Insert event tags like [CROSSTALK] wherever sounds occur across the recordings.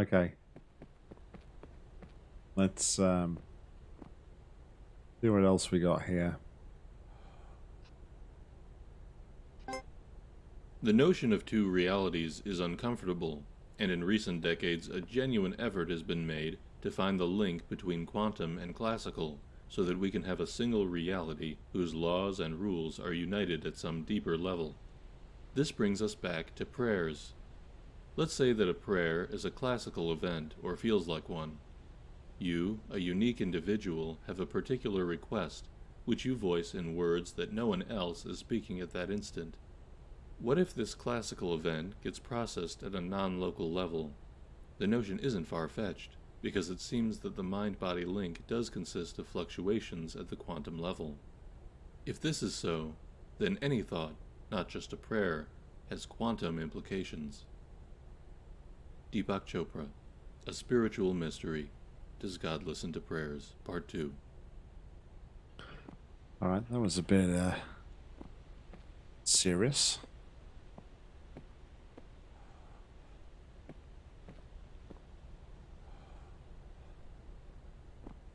Okay. Let's um see what else we got here. The notion of two realities is uncomfortable, and in recent decades a genuine effort has been made to find the link between quantum and classical, so that we can have a single reality whose laws and rules are united at some deeper level. This brings us back to prayers. Let's say that a prayer is a classical event or feels like one. You, a unique individual, have a particular request, which you voice in words that no one else is speaking at that instant. What if this classical event gets processed at a non-local level? The notion isn't far-fetched, because it seems that the mind-body link does consist of fluctuations at the quantum level. If this is so, then any thought, not just a prayer, has quantum implications. Deepak Chopra, A Spiritual Mystery. Does God Listen to Prayers? Part 2. Alright, that was a bit uh serious.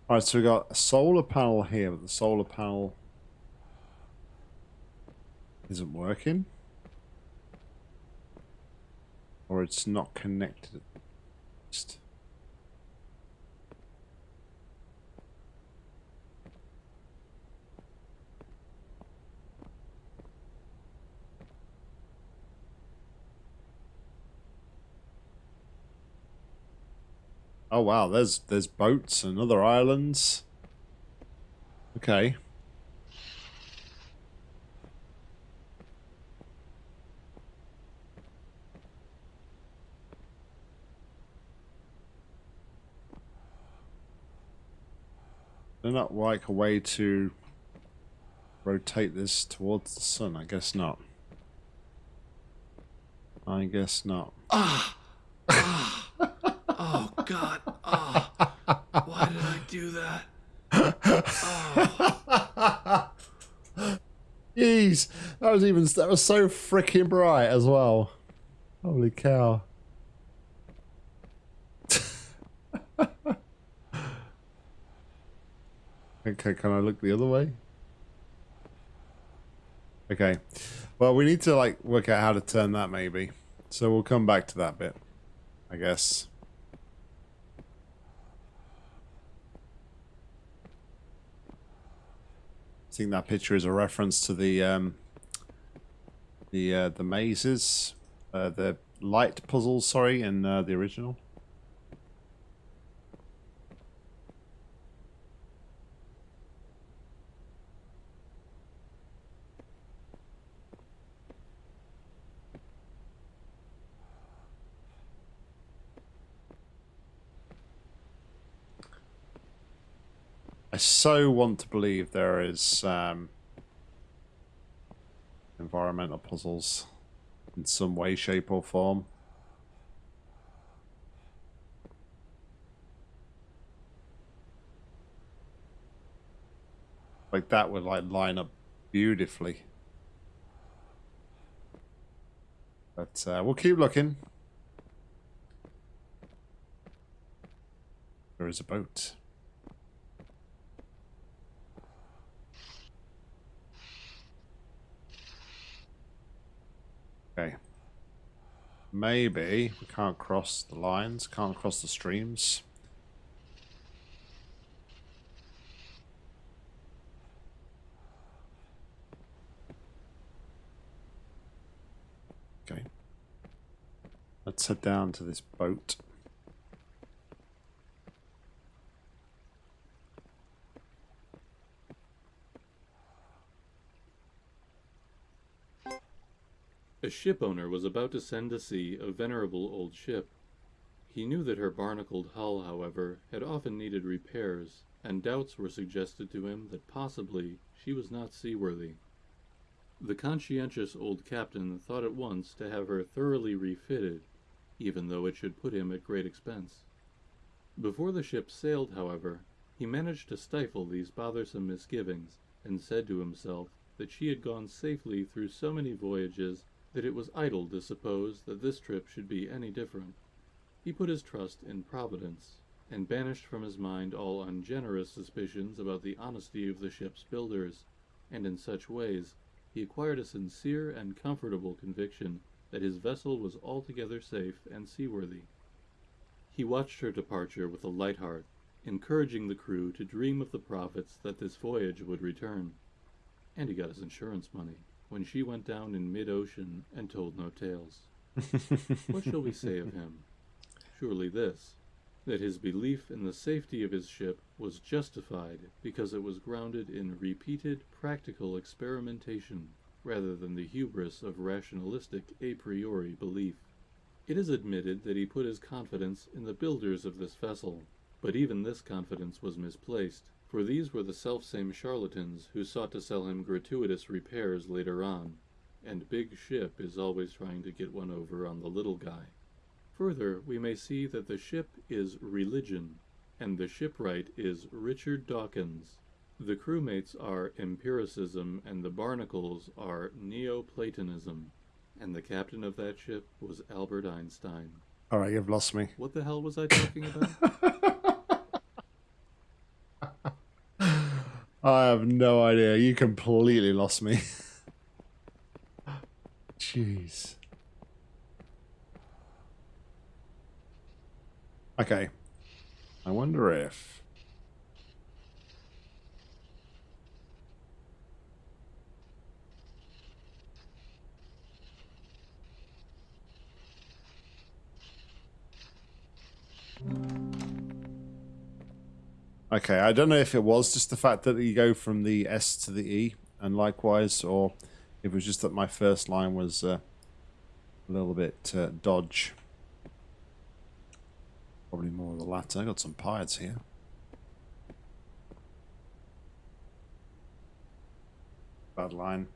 Alright, so we got a solar panel here, but the solar panel isn't working. Or it's not connected. Oh wow, there's there's boats and other islands. Okay. Not like a way to rotate this towards the sun. I guess not. I guess not. Ah! Ah! oh, God. Ah! Why did I do that? Ah! Jeez, that was even that was so freaking bright as well. Holy cow! [LAUGHS] okay, can I look the other way? Okay, well we need to like work out how to turn that maybe. So we'll come back to that bit, I guess. I think that picture is a reference to the um, the uh, the mazes, uh, the light puzzles. Sorry, in uh, the original. I so want to believe there is um, environmental puzzles in some way, shape, or form. Like that would like line up beautifully. But uh, we'll keep looking. There is a boat. Okay. Maybe we can't cross the lines, can't cross the streams. Okay. Let's head down to this boat. A shipowner was about to send to sea a venerable old ship. He knew that her barnacled hull, however, had often needed repairs, and doubts were suggested to him that possibly she was not seaworthy. The conscientious old captain thought at once to have her thoroughly refitted, even though it should put him at great expense. Before the ship sailed, however, he managed to stifle these bothersome misgivings, and said to himself that she had gone safely through so many voyages that it was idle to suppose that this trip should be any different. He put his trust in Providence, and banished from his mind all ungenerous suspicions about the honesty of the ship's builders, and in such ways he acquired a sincere and comfortable conviction that his vessel was altogether safe and seaworthy. He watched her departure with a light heart, encouraging the crew to dream of the profits that this voyage would return. And he got his insurance money when she went down in mid ocean and told no tales. [LAUGHS] what shall we say of him? Surely this that his belief in the safety of his ship was justified because it was grounded in repeated practical experimentation rather than the hubris of rationalistic a priori belief. It is admitted that he put his confidence in the builders of this vessel, but even this confidence was misplaced, for these were the selfsame charlatans who sought to sell him gratuitous repairs later on, and Big Ship is always trying to get one over on the little guy. Further, we may see that the ship is religion, and the shipwright is Richard Dawkins. The crewmates are empiricism, and the barnacles are Neoplatonism. And the captain of that ship was Albert Einstein. All right, you've lost me. What the hell was I talking about? [LAUGHS] I have no idea. You completely lost me. [LAUGHS] Jeez. Okay. I wonder if... Okay, I don't know if it was just the fact that you go from the S to the E, and likewise, or if it was just that my first line was uh, a little bit uh, dodge. Probably more of the latter. I got some pirates here. Bad line.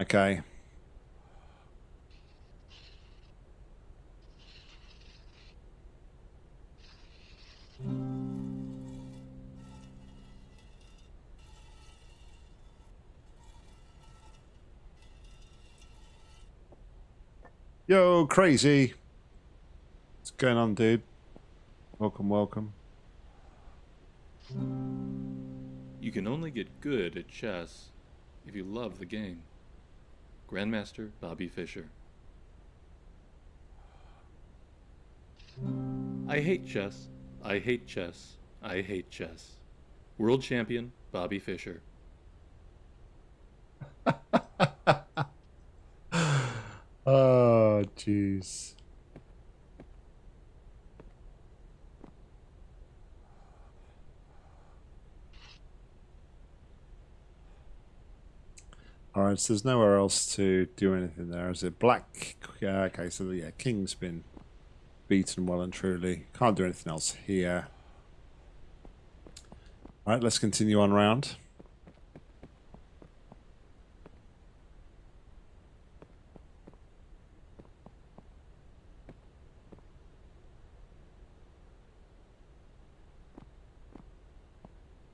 Okay. Yo, crazy. What's going on, dude? Welcome, welcome. You can only get good at chess if you love the game. Grandmaster Bobby Fischer. I hate chess. I hate chess. I hate chess. World champion Bobby Fischer. Oh, jeez. Alright, so there's nowhere else to do anything there, is it? Black, okay, so yeah, King's been beaten well and truly. Can't do anything else here. Alright, let's continue on round.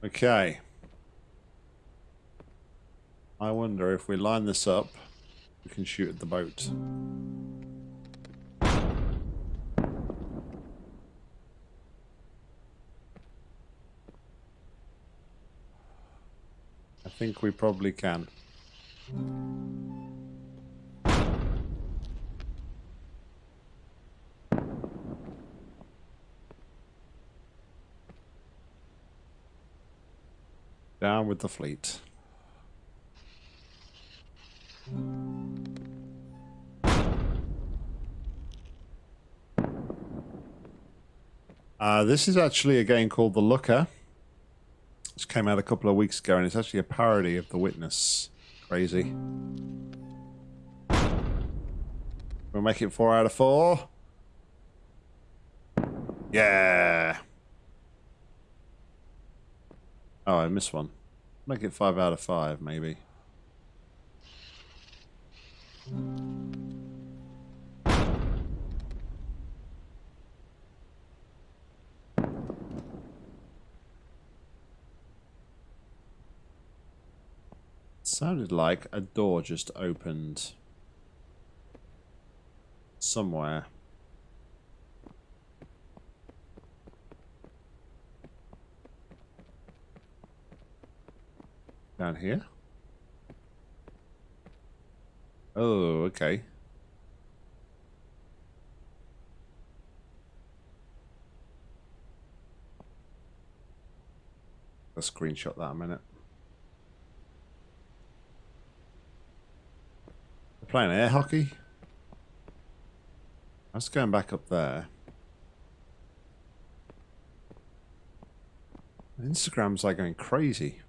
Okay. I wonder if we line this up, we can shoot at the boat. I think we probably can. Down with the fleet. Uh, this is actually a game called The Looker. This came out a couple of weeks ago, and it's actually a parody of The Witness. Crazy. We'll make it four out of four. Yeah. Oh, I missed one. Make it five out of five, maybe. Sounded like a door just opened somewhere. Down here? Oh, okay. A screenshot that a minute. They're playing air hockey. I was going back up there. Instagram's like going crazy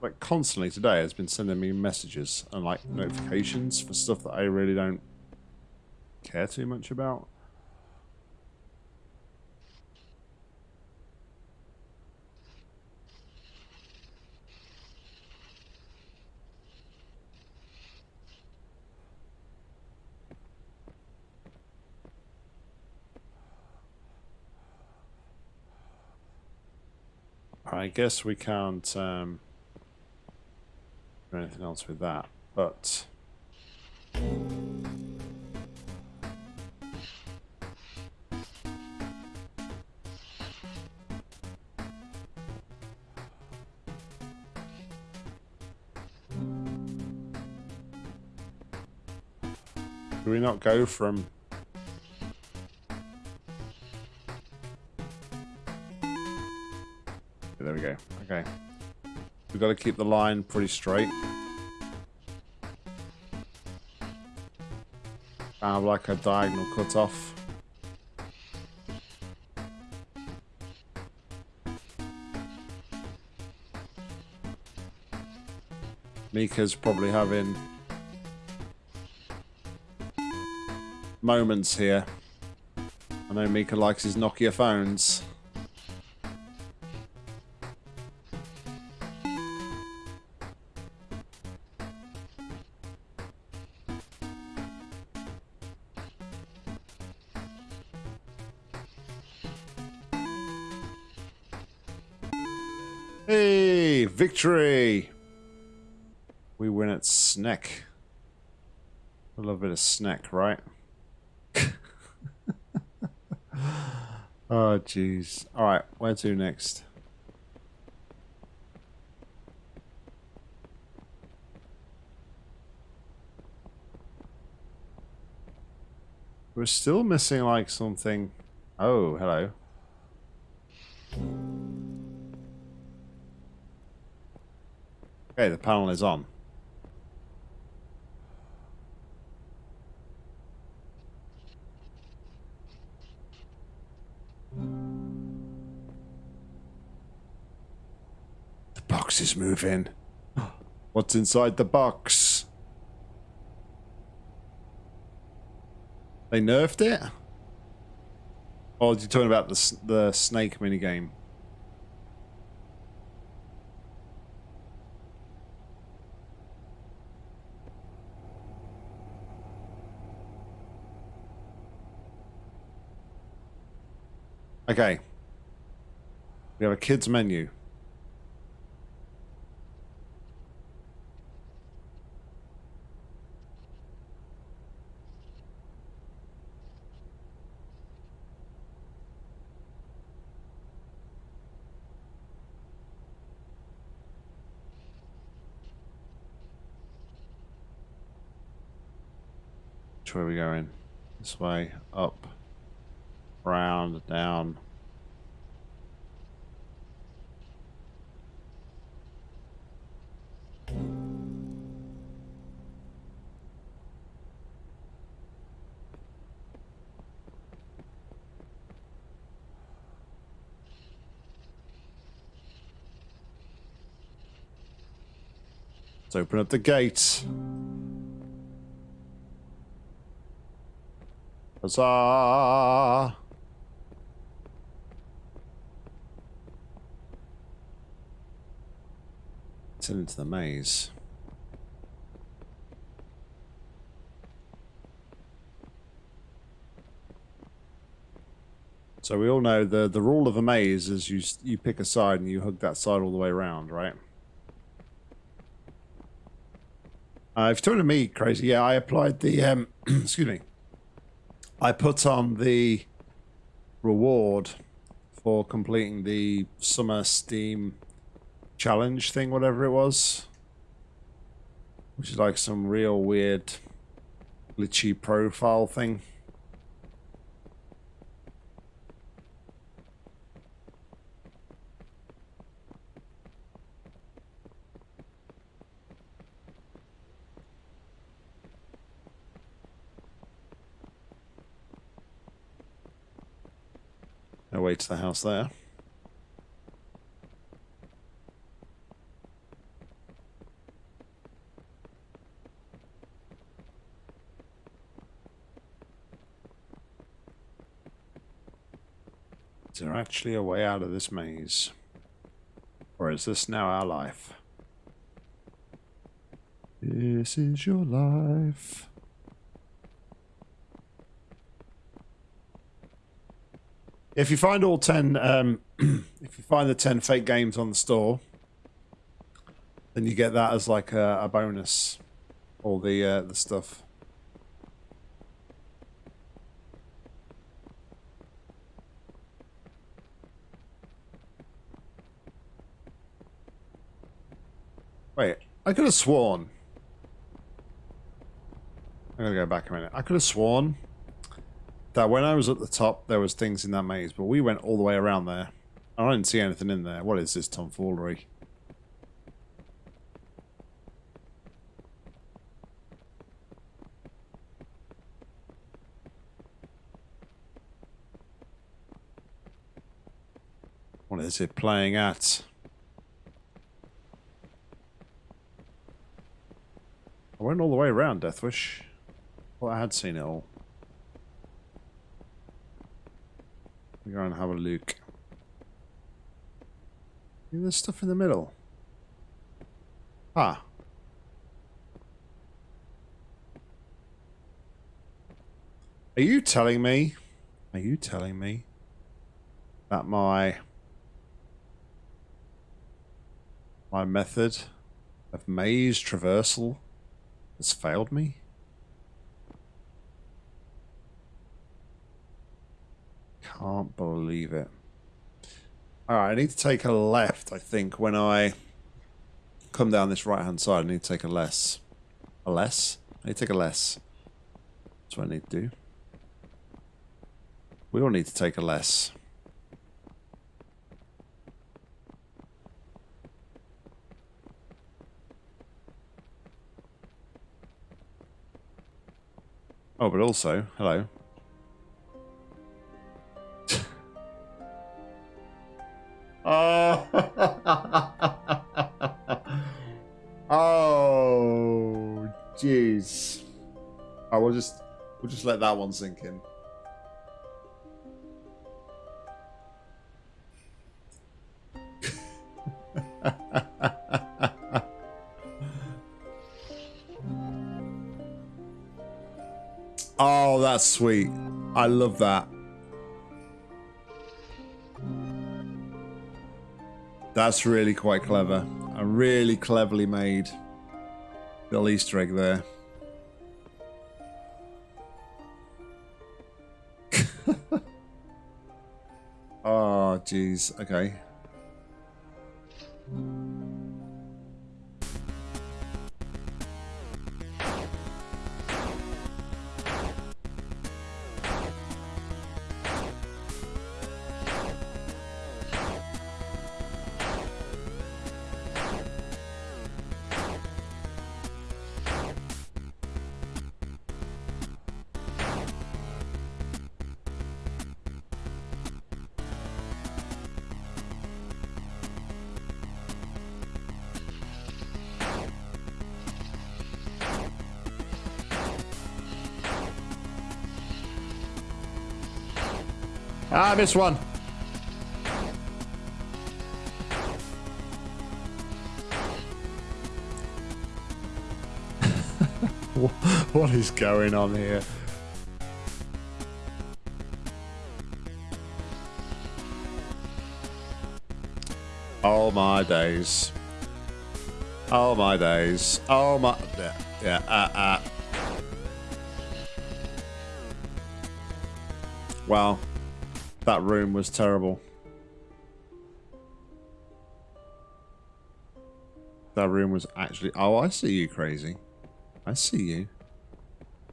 like constantly today has been sending me messages and like notifications for stuff that I really don't care too much about. I guess we can't um, or anything else with that, but... Do we not go from Got to keep the line pretty straight. Kind of like a diagonal cut off. Mika's probably having moments here. I know Mika likes his Nokia phones. Victory! We win at Snack. A little bit of snack, right? [LAUGHS] oh, jeez. Alright, where to next? We're still missing, like, something... Oh, hello. Okay, the panel is on. The box is moving. [GASPS] What's inside the box? They nerfed it? Or are you talking about the, the snake minigame? Okay. We have a kids menu. Which way are we going? This way, up round, down. Let's open up the gate. Huzzah! Into the maze. So we all know the the rule of a maze is you you pick a side and you hug that side all the way around, right? Uh, if you're talking to me, crazy, yeah, I applied the, um, [CLEARS THROAT] excuse me, I put on the reward for completing the summer Steam challenge thing, whatever it was. Which is like some real weird glitchy profile thing. No way to the house there. There actually a way out of this maze? Or is this now our life? This is your life. If you find all 10, um, [CLEARS THROAT] if you find the 10 fake games on the store, then you get that as like a, a bonus. All the, uh, the stuff. Wait, I could have sworn. I'm gonna go back a minute. I could have sworn that when I was at the top, there was things in that maze, but we went all the way around there. And I didn't see anything in there. What is this tomfoolery? What is it playing at? I went all the way around Deathwish. Well, I had seen it all. We go and have a look. There's stuff in the middle. Ah. Are you telling me? Are you telling me that my my method of maze traversal has failed me? Can't believe it. Alright, I need to take a left, I think, when I come down this right-hand side. I need to take a less. A less? I need to take a less. That's what I need to do. We all need to take a less. Oh, but also, hello. [LAUGHS] oh. [LAUGHS] oh, jeez. I will just, we'll just let that one sink in. Sweet. I love that. That's really quite clever. A really cleverly made little Easter egg there. oh, [LAUGHS] jeez. Okay. Ah, I missed one. [LAUGHS] what is going on here? Oh my days. Oh my days. Oh my... Yeah, uh, uh. Wow. That room was terrible. That room was actually... Oh, I see you, crazy. I see you.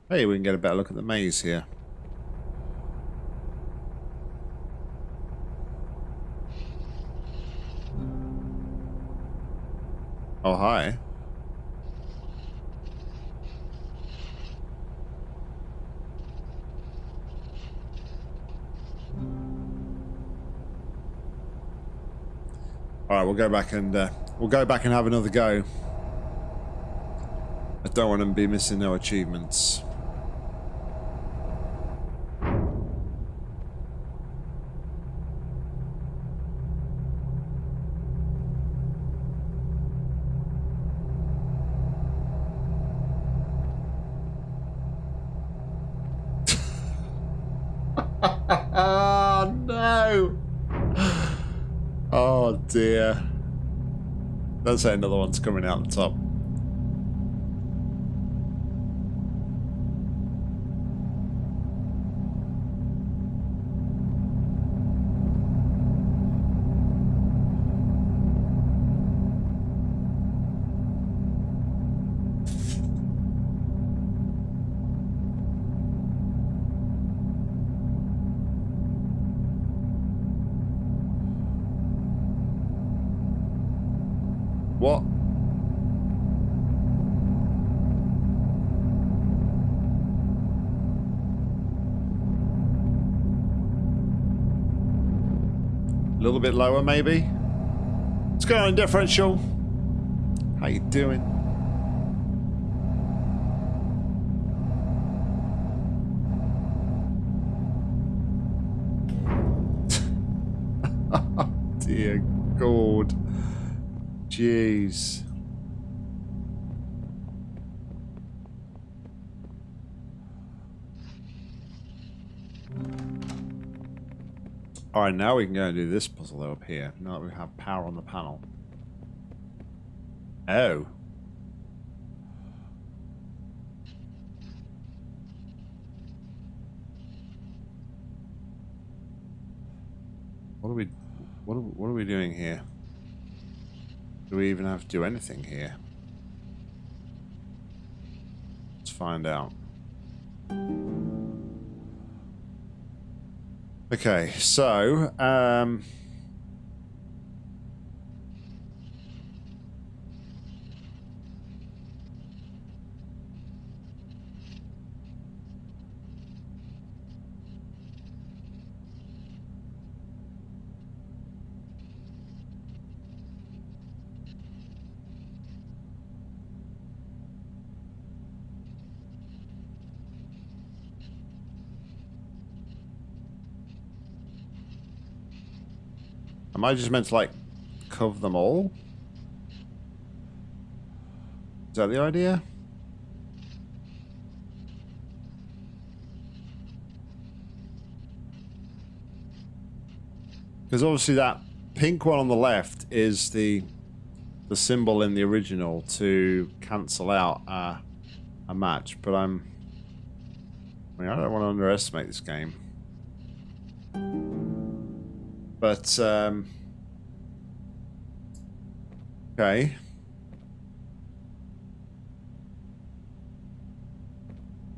Hey, we can get a better look at the maze here. All right, we'll go back and uh, we'll go back and have another go. I don't want to be missing no achievements. Dear. Let's say another one's coming out the top. Little bit lower, maybe? On, differential? How you doing? [LAUGHS] Oh, dear God. Jeez. Alright, now we can go and do this puzzle up here. Now that we have power on the panel. Oh. What are we what are, what are we doing here? Do we even have to do anything here? Let's find out. Okay, so, um... Am I just meant to, like, cover them all? Is that the idea? Because obviously that pink one on the left is the the symbol in the original to cancel out a, a match, but I'm... I mean, I don't want to underestimate this game. But, um... Okay.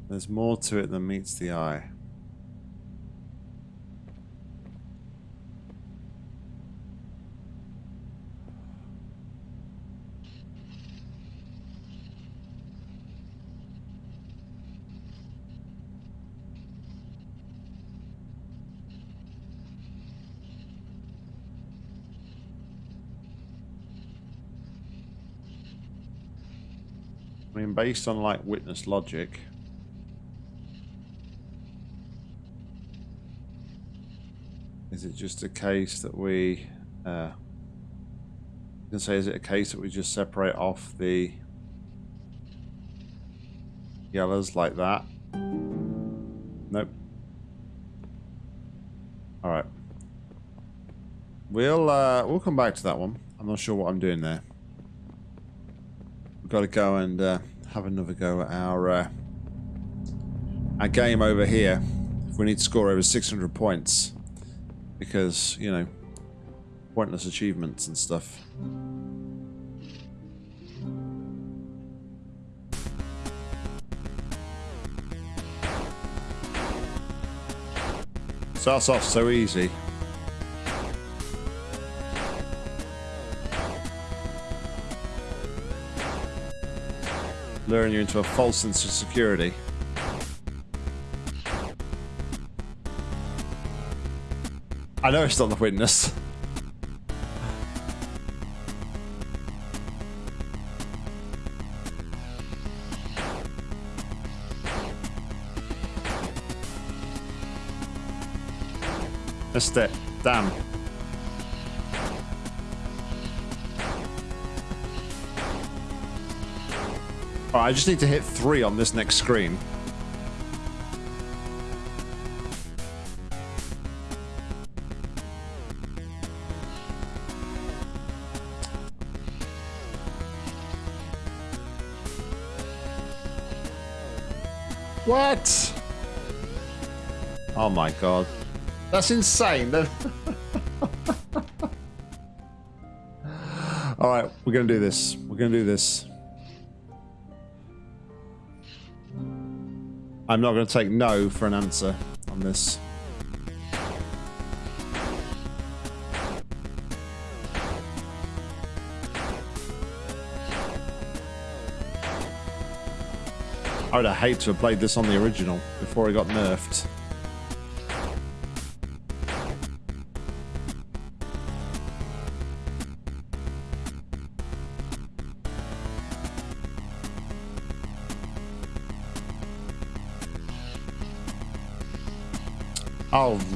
There's more to it than meets the eye. I mean, based on like witness logic. Is it just a case that we, uh, you can say, is it a case that we just separate off the yellows like that? Nope. All right. We'll uh, we'll come back to that one. I'm not sure what I'm doing there. Got to go and uh, have another go at our uh, our game over here. We need to score over 600 points, because you know, pointless achievements and stuff. Starts off so easy. Luring you into a false sense of security. I know it's not the witness. Missed it. Damn. I just need to hit three on this next screen. What? Oh my god. That's insane. [LAUGHS] Alright, we're gonna do this. We're gonna do this. I'm not going to take no for an answer on this. I would have hated to have played this on the original before it got nerfed.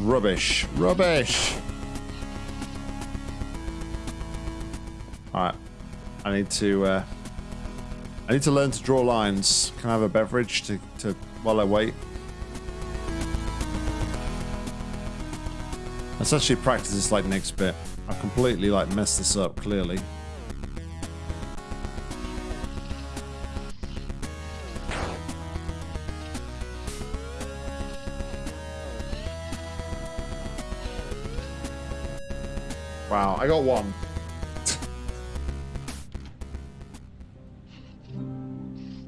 Rubbish. Rubbish! Alright. I need to, uh... I need to learn to draw lines. Can I have a beverage to, to while I wait? Let's actually practice this, like, next bit. I've completely, like, messed this up, clearly. I got one.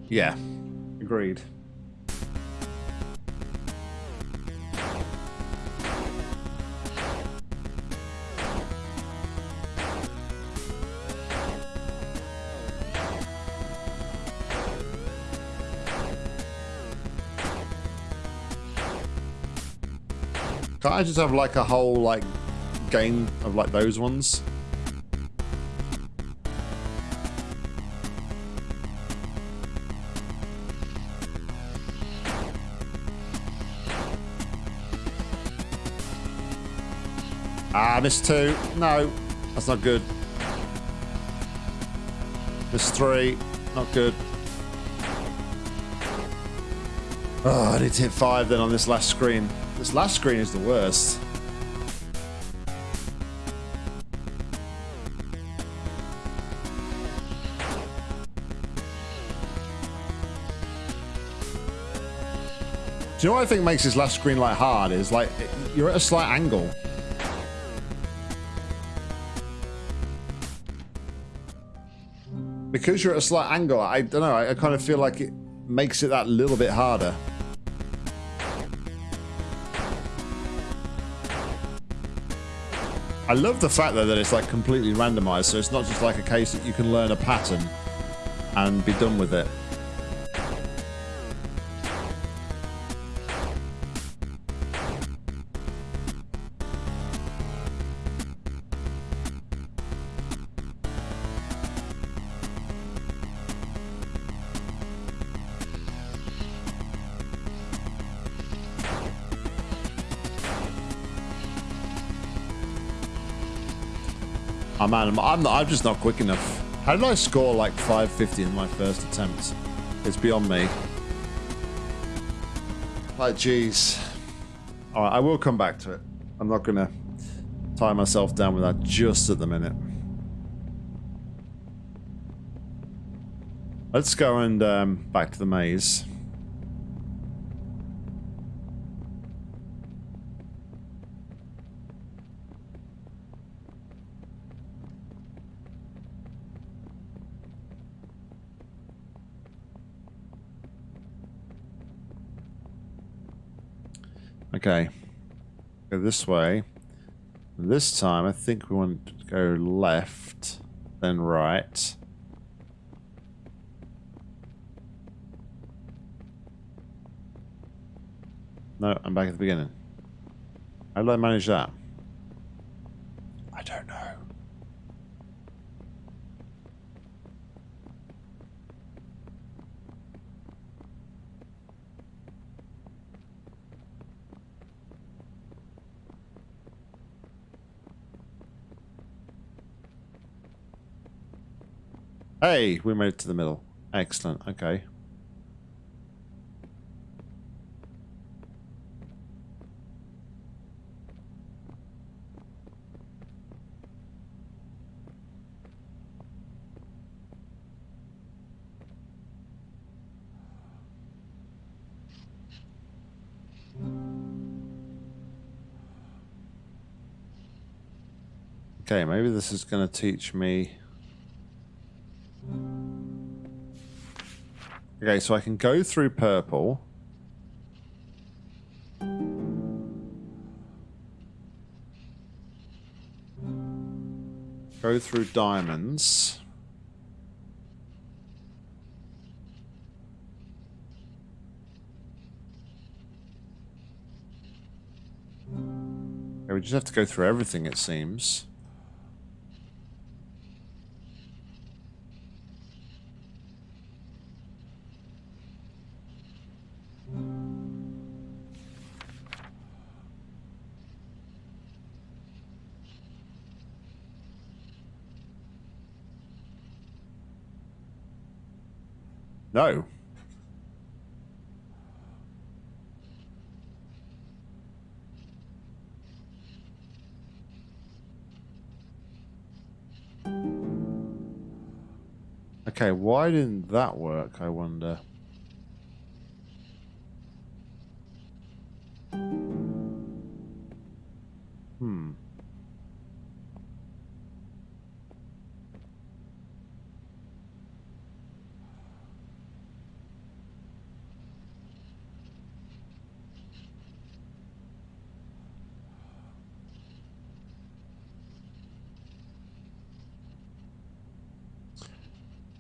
yeah, agreed. Can't I just have like a whole like game of like those ones. Ah, missed two. No, that's not good. Missed three. Not good. Oh, I need to hit five then on this last screen. This last screen is the worst. You know what I think makes this last screen like hard is like you're at a slight angle. Because you're at a slight angle, I don't know, I, I kind of feel like it makes it that little bit harder. I love the fact though that it's like completely randomized, so it's not just like a case that you can learn a pattern and be done with it. Man, I'm, I'm, just not quick enough. How did I score like 550 in my first attempt? It's beyond me. Like, jeez. Alright, I will come back to it. I'm not going to tie myself down with that just at the minute. Let's go and um, back to the maze. Okay. Go this way. This time, I think we want to go left, then right. No, I'm back at the beginning. How did I manage that? Hey, we made it to the middle. Excellent. Okay. Okay, maybe this is going to teach me... Okay, so I can go through purple. Go through diamonds. Okay, we just have to go through everything, it seems. No. Okay, why didn't that work, I wonder?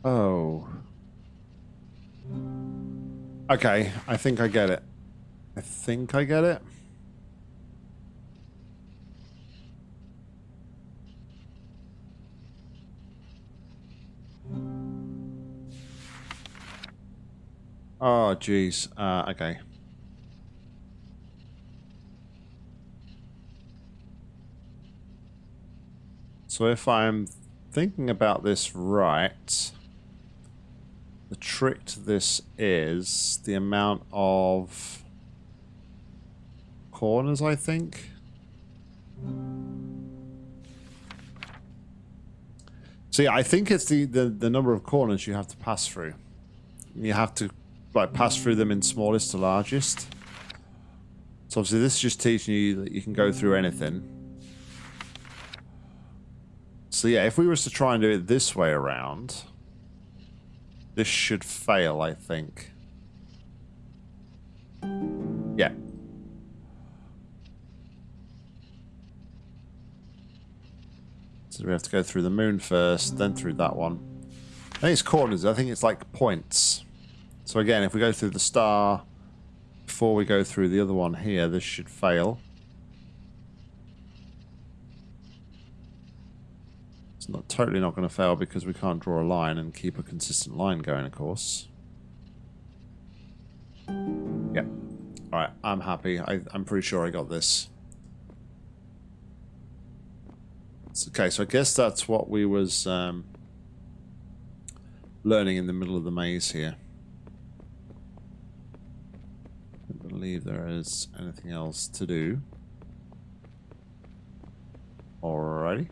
Oh. Okay, I think I get it. I think I get it. Oh, jeez. Uh, okay. So if I'm thinking about this right, the trick to this is the amount of corners, I think. See, I think it's the, the, the number of corners you have to pass through. You have to like pass through them in smallest to largest. So obviously this is just teaching you that you can go through anything. So yeah, if we was to try and do it this way around, this should fail, I think. Yeah. So we have to go through the moon first, then through that one. I think it's corners, I think it's like points. So again, if we go through the star before we go through the other one here, this should fail. It's not totally not going to fail because we can't draw a line and keep a consistent line going, of course. Yeah. Alright, I'm happy. I, I'm pretty sure I got this. Okay, so I guess that's what we was um, learning in the middle of the maze here. I believe there is anything else to do. Alrighty.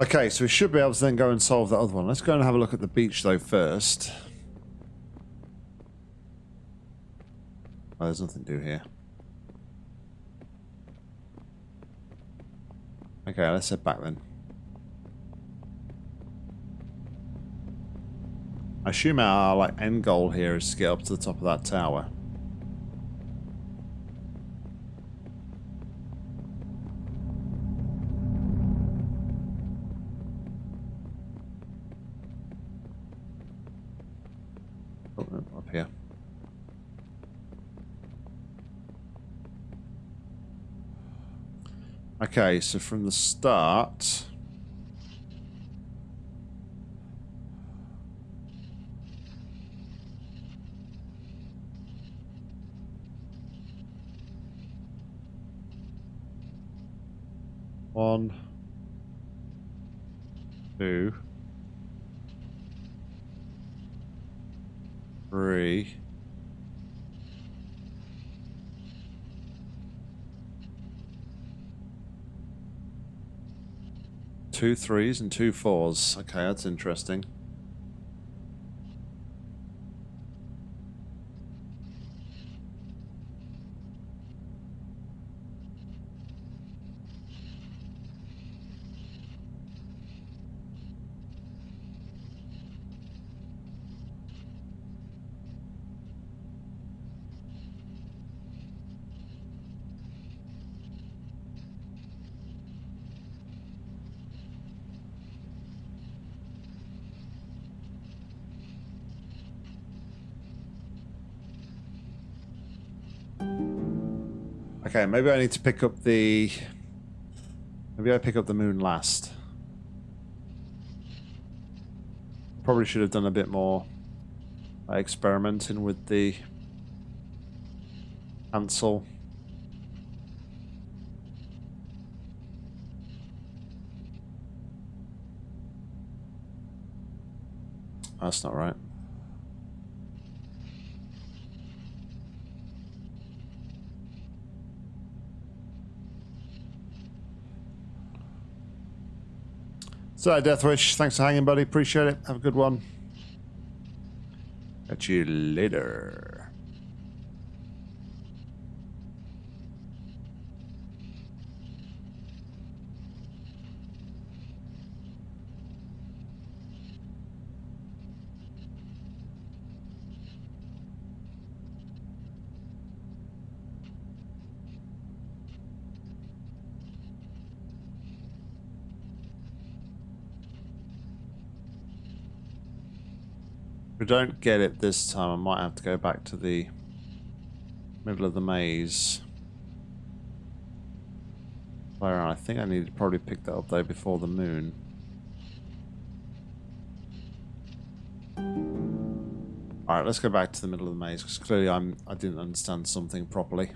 Okay, so we should be able to then go and solve that other one. Let's go and have a look at the beach, though, first. Oh, there's nothing to do here. Okay, let's head back then. I assume our like end goal here is to get up to the top of that tower. Okay, so from the start... One, two, three. Two threes and two fours. Okay, that's interesting. Okay, maybe I need to pick up the... Maybe I pick up the moon last. Probably should have done a bit more experimenting with the cancel. That's not right. So, Deathwish, thanks for hanging, buddy. Appreciate it. Have a good one. Catch you later. Don't get it this time, I might have to go back to the middle of the maze. Where I think I need to probably pick that up though before the moon. Alright, let's go back to the middle of the maze because clearly I'm I didn't understand something properly.